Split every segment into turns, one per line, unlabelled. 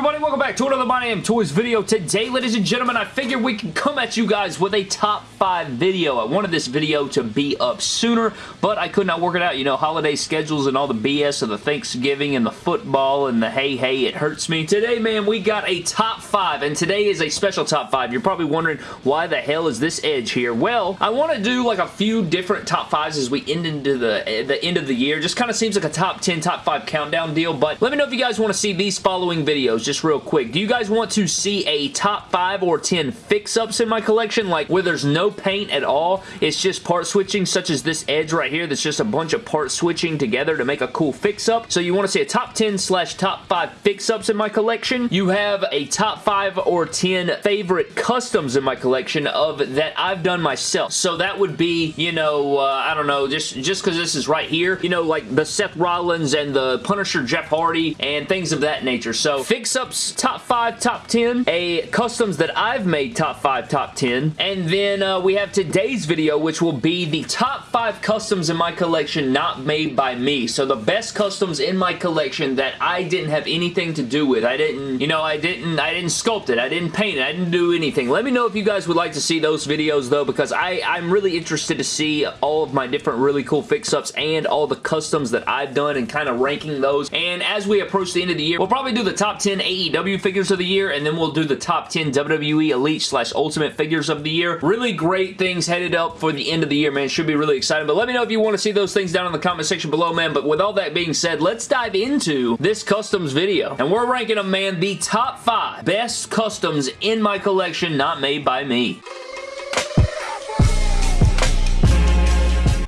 everybody? Welcome back to another My Damn Toys video. Today, ladies and gentlemen, I figured we can come at you guys with a top 5 video. I wanted this video to be up sooner, but I could not work it out. You know, holiday schedules and all the BS of the Thanksgiving and the football and the hey, hey, it hurts me. Today, man, we got a top 5, and today is a special top 5. You're probably wondering, why the hell is this Edge here? Well, I want to do like a few different top 5s as we end into the, the end of the year. Just kind of seems like a top 10, top 5 countdown deal, but let me know if you guys want to see these following videos just real quick. Do you guys want to see a top 5 or 10 fix-ups in my collection? Like where there's no paint at all. It's just part switching such as this edge right here that's just a bunch of part switching together to make a cool fix-up. So you want to see a top 10 slash top 5 fix-ups in my collection. You have a top 5 or 10 favorite customs in my collection of that I've done myself. So that would be, you know, uh, I don't know, just just because this is right here, you know, like the Seth Rollins and the Punisher Jeff Hardy and things of that nature. So top 5, top 10, a customs that I've made top 5, top 10, and then uh, we have today's video which will be the top 5 customs in my collection not made by me. So the best customs in my collection that I didn't have anything to do with. I didn't, you know, I didn't, I didn't sculpt it. I didn't paint it. I didn't do anything. Let me know if you guys would like to see those videos though because I, I'm really interested to see all of my different really cool fix-ups and all the customs that I've done and kind of ranking those. And as we approach the end of the year, we'll probably do the top 10 AEW figures of the year, and then we'll do the top 10 WWE Elite slash Ultimate figures of the year. Really great things headed up for the end of the year, man. Should be really exciting, but let me know if you want to see those things down in the comment section below, man. But with all that being said, let's dive into this customs video. And we're ranking them, man, the top 5 best customs in my collection not made by me.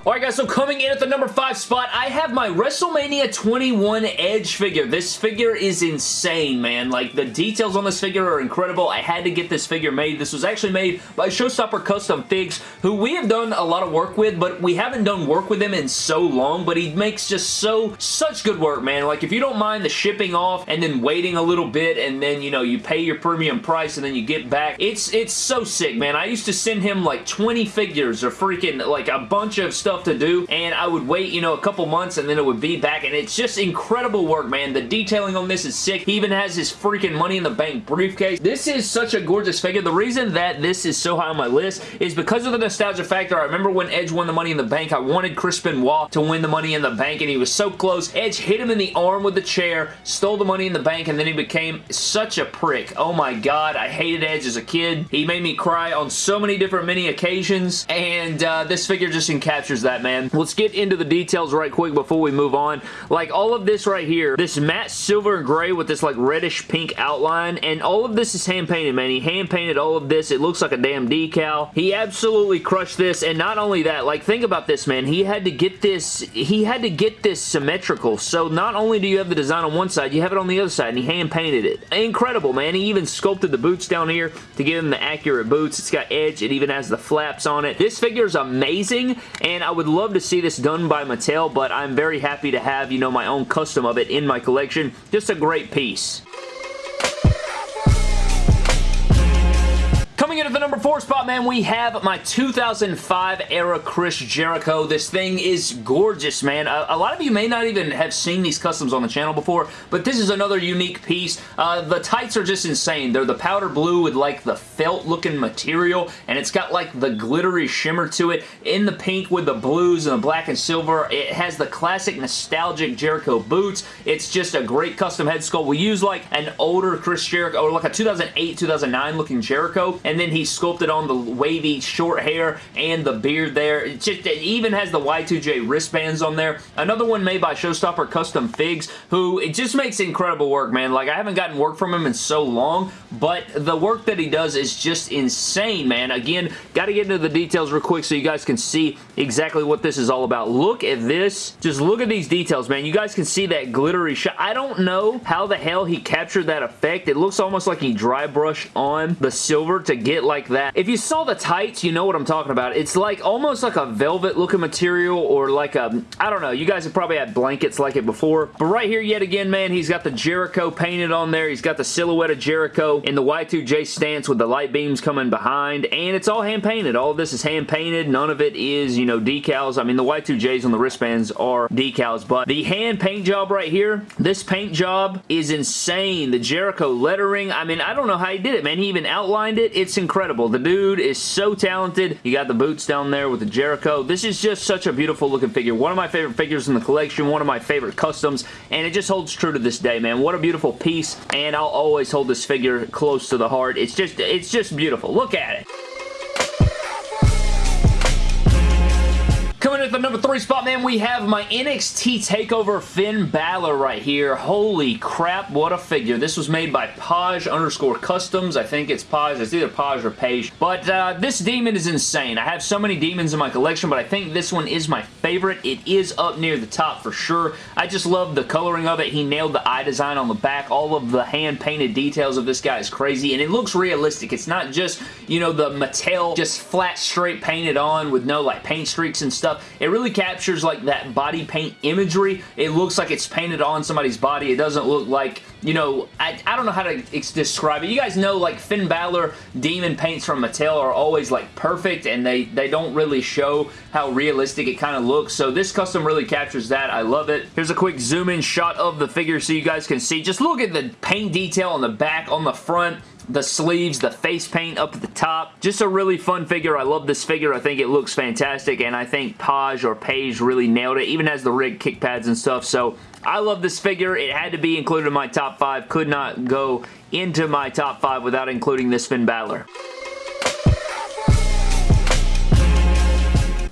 Alright guys, so coming in at the number 5 spot, I have my WrestleMania 21 Edge figure. This figure is insane, man. Like, the details on this figure are incredible. I had to get this figure made. This was actually made by Showstopper Custom Figs, who we have done a lot of work with, but we haven't done work with him in so long, but he makes just so, such good work, man. Like, if you don't mind the shipping off and then waiting a little bit and then, you know, you pay your premium price and then you get back, it's, it's so sick, man. I used to send him like 20 figures or freaking, like, a bunch of stuff stuff to do and I would wait, you know, a couple months and then it would be back and it's just incredible work, man. The detailing on this is sick. He even has his freaking Money in the Bank briefcase. This is such a gorgeous figure. The reason that this is so high on my list is because of the nostalgia factor. I remember when Edge won the Money in the Bank, I wanted Chris Benoit to win the Money in the Bank and he was so close. Edge hit him in the arm with the chair, stole the Money in the Bank, and then he became such a prick. Oh my god, I hated Edge as a kid. He made me cry on so many different many occasions, and uh, this figure just encaptures that, man. Let's get into the details right quick before we move on. Like, all of this right here, this matte silver and gray with this, like, reddish pink outline, and all of this is hand-painted, man. He hand-painted all of this. It looks like a damn decal. He absolutely crushed this, and not only that, like, think about this, man. He had to get this, he had to get this symmetrical, so not only do you have the design on one side, you have it on the other side, and he hand-painted it. Incredible, man. He even sculpted the boots down here to give him the accurate boots. It's got edge. It even has the flaps on it. This figure is amazing, and I would love to see this done by Mattel, but I'm very happy to have, you know, my own custom of it in my collection. Just a great piece. In at the number four spot, man, we have my 2005 era Chris Jericho. This thing is gorgeous, man. A, a, lot of you may not even have seen these customs on the channel before, but this is another unique piece. Uh, the tights are just insane. They're the powder blue with like the felt looking material, and it's got like the glittery shimmer to it. In the pink with the blues and the black and silver, it has the classic nostalgic Jericho boots. It's just a great custom head sculpt. We use like an older Chris Jericho, or like a 2008, 2009 looking Jericho, and then he sculpted on the wavy short hair and the beard there. It, just, it even has the Y2J wristbands on there. Another one made by Showstopper Custom Figs, who it just makes incredible work, man. Like, I haven't gotten work from him in so long, but the work that he does is just insane, man. Again, got to get into the details real quick so you guys can see exactly what this is all about. Look at this. Just look at these details, man. You guys can see that glittery shot. I don't know how the hell he captured that effect. It looks almost like he dry brushed on the silver to get it like that. If you saw the tights, you know what I'm talking about. It's like almost like a velvet looking material or like a, I don't know, you guys have probably had blankets like it before. But right here yet again, man, he's got the Jericho painted on there. He's got the silhouette of Jericho in the Y2J stance with the light beams coming behind and it's all hand painted. All this is hand painted. None of it is, you know, decals. I mean, the Y2Js on the wristbands are decals, but the hand paint job right here, this paint job is insane. The Jericho lettering, I mean, I don't know how he did it, man. He even outlined it. It's incredible. The dude is so talented. You got the boots down there with the Jericho. This is just such a beautiful looking figure. One of my favorite figures in the collection, one of my favorite customs, and it just holds true to this day, man. What a beautiful piece, and I'll always hold this figure close to the heart. It's just, it's just beautiful. Look at it. At the number three spot, man, we have my NXT TakeOver Finn Balor right here. Holy crap, what a figure. This was made by Paj underscore Customs. I think it's Paj. It's either Paj or Page. But uh, this demon is insane. I have so many demons in my collection, but I think this one is my favorite. It is up near the top for sure. I just love the coloring of it. He nailed the eye design on the back. All of the hand-painted details of this guy is crazy, and it looks realistic. It's not just, you know, the Mattel just flat straight painted on with no, like, paint streaks and stuff. It really captures like that body paint imagery. It looks like it's painted on somebody's body. It doesn't look like, you know, I, I don't know how to describe it. You guys know like Finn Balor demon paints from Mattel are always like perfect and they, they don't really show how realistic it kind of looks. So this custom really captures that. I love it. Here's a quick zoom in shot of the figure so you guys can see. Just look at the paint detail on the back, on the front the sleeves, the face paint up at the top. Just a really fun figure. I love this figure. I think it looks fantastic, and I think Paj or Page really nailed it. Even as the rig kick pads and stuff, so I love this figure. It had to be included in my top five. Could not go into my top five without including this Finn Balor.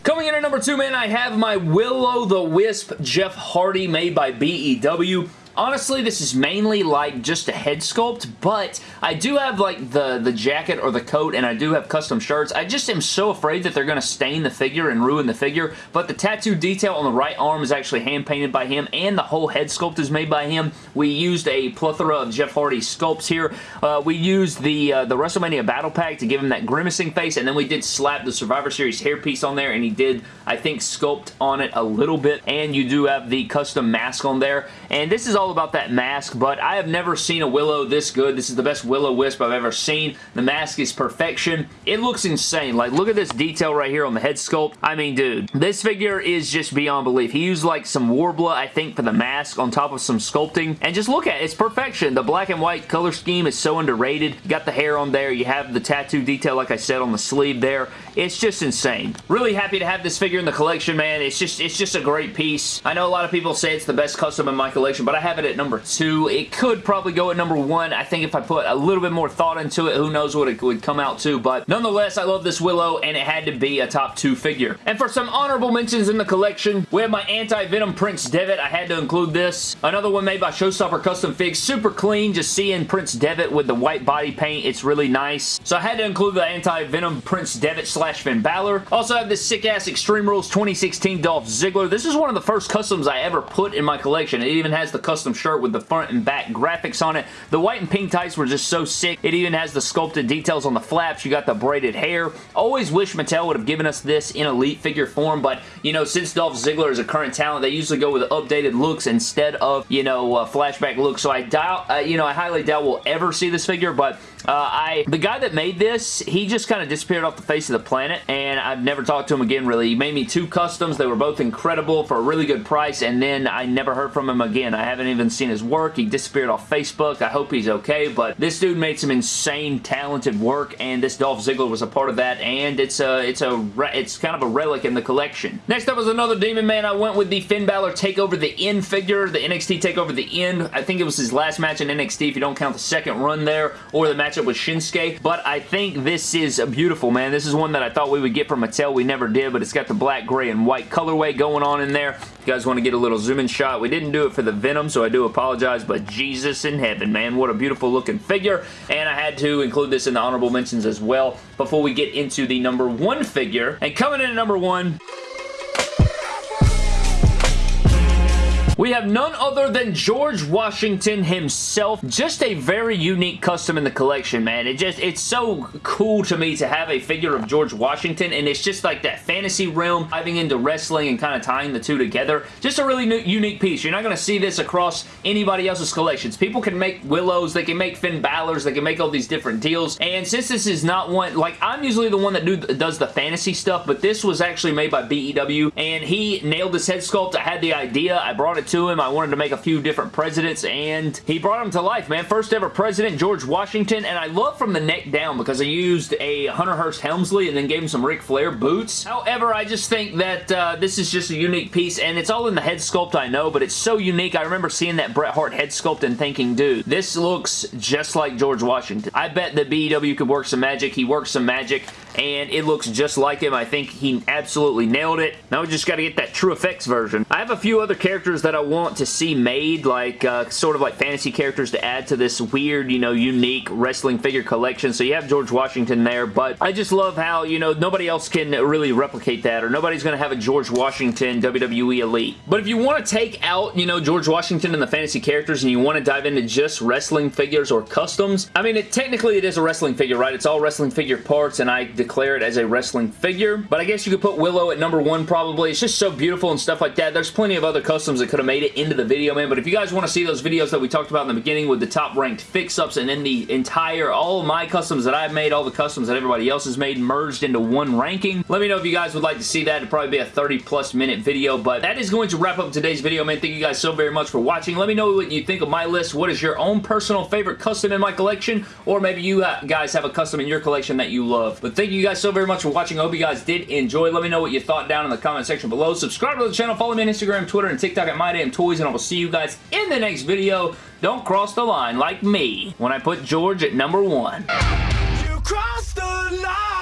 Coming in at number two, man, I have my Will-O-The-Wisp Jeff Hardy made by BEW. Honestly, this is mainly like just a head sculpt, but I do have like the, the jacket or the coat and I do have custom shirts. I just am so afraid that they're going to stain the figure and ruin the figure, but the tattoo detail on the right arm is actually hand painted by him and the whole head sculpt is made by him. We used a plethora of Jeff Hardy sculpts here. Uh, we used the, uh, the WrestleMania Battle Pack to give him that grimacing face and then we did slap the Survivor Series hairpiece on there and he did, I think, sculpt on it a little bit and you do have the custom mask on there and this is all about that mask, but I have never seen a Willow this good. This is the best Will-O-Wisp I've ever seen. The mask is perfection. It looks insane. Like, look at this detail right here on the head sculpt. I mean, dude, this figure is just beyond belief. He used, like, some Worbla, I think, for the mask on top of some sculpting. And just look at it. It's perfection. The black and white color scheme is so underrated. You got the hair on there. You have the tattoo detail, like I said, on the sleeve there. It's just insane. Really happy to have this figure in the collection, man. It's just, it's just a great piece. I know a lot of people say it's the best custom in my collection, but I have it at number two. It could probably go at number one. I think if I put a little bit more thought into it, who knows what it would come out to, but nonetheless, I love this Willow, and it had to be a top two figure. And for some honorable mentions in the collection, we have my Anti-Venom Prince Devitt. I had to include this. Another one made by Showstopper Custom Figs. Super clean, just seeing Prince Devitt with the white body paint. It's really nice. So I had to include the Anti-Venom Prince Devitt slash Finn Balor. Also have this sick-ass Extreme Rules 2016 Dolph Ziggler. This is one of the first customs I ever put in my collection. It even has the custom shirt with the front and back graphics on it. The white and pink tights were just so sick. It even has the sculpted details on the flaps. You got the braided hair. Always wish Mattel would have given us this in Elite figure form, but, you know, since Dolph Ziggler is a current talent, they usually go with updated looks instead of, you know, uh, flashback looks, so I doubt, uh, you know, I highly doubt we'll ever see this figure, but uh, I the guy that made this, he just kind of disappeared off the face of the planet, and I've never talked to him again, really. He made me two customs. They were both incredible for a really good price, and then I never heard from him again. I haven't even seen his work. He disappeared off Facebook. I hope he's okay, but this dude made some insane, talented work, and this Dolph Ziggler was a part of that, and it's a, it's a, it's kind of a relic in the collection. Next up was another Demon Man. I went with the Finn Balor Takeover the End figure, the NXT Takeover the End. I think it was his last match in NXT if you don't count the second run there, or the match matchup with Shinsuke, but I think this is beautiful, man. This is one that I thought we would get from Mattel. We never did, but it's got the black, gray, and white colorway going on in there. If you guys want to get a little zoom in shot, we didn't do it for the Venom, so I do apologize, but Jesus in heaven, man. What a beautiful looking figure, and I had to include this in the honorable mentions as well before we get into the number one figure. And coming in at number one we have none other than George Washington himself. Just a very unique custom in the collection, man. It just, it's so cool to me to have a figure of George Washington, and it's just like that fantasy realm, diving into wrestling and kind of tying the two together. Just a really unique piece. You're not going to see this across anybody else's collections. People can make Willows, they can make Finn Balor's, they can make all these different deals, and since this is not one, like, I'm usually the one that do, does the fantasy stuff, but this was actually made by BEW, and he nailed this head sculpt. I had the idea, I brought it to him, I wanted to make a few different presidents, and he brought them to life, man. First ever president, George Washington, and I love from the neck down because I used a Hunter Hearst Helmsley and then gave him some Ric Flair boots. However, I just think that uh, this is just a unique piece, and it's all in the head sculpt, I know, but it's so unique. I remember seeing that Bret Hart head sculpt and thinking, dude, this looks just like George Washington. I bet that BEW could work some magic. He works some magic, and it looks just like him. I think he absolutely nailed it. Now we just got to get that TrueFX version. I have a few other characters that I want to see made, like uh, sort of like fantasy characters to add to this weird, you know, unique wrestling figure collection. So you have George Washington there, but I just love how, you know, nobody else can really replicate that, or nobody's going to have a George Washington WWE Elite. But if you want to take out, you know, George Washington and the fantasy characters and you want to dive into just wrestling figures or customs, I mean, it, technically it is a wrestling figure, right? It's all wrestling figure parts, and I declare it as a wrestling figure. But I guess you could put Willow at number one probably. It's just so beautiful and stuff like that. There's plenty of other customs that could have made it into the video, man. But if you guys want to see those videos that we talked about in the beginning with the top ranked fix-ups and then the entire, all my customs that I've made, all the customs that everybody else has made merged into one ranking, let me know if you guys would like to see that. It'd probably be a 30 plus minute video. But that is going to wrap up today's video, man. Thank you guys so very much for watching. Let me know what you think of my list. What is your own personal favorite custom in my collection? Or maybe you guys have a custom in your collection that you love. But thank you guys so very much for watching. I hope you guys did enjoy. Let me know what you thought down in the comment section below. Subscribe to the channel. Follow me on Instagram, Twitter, and TikTok at MyDamnToys, and I will see you guys in the next video. Don't cross the line like me when I put George at number one. You crossed the line!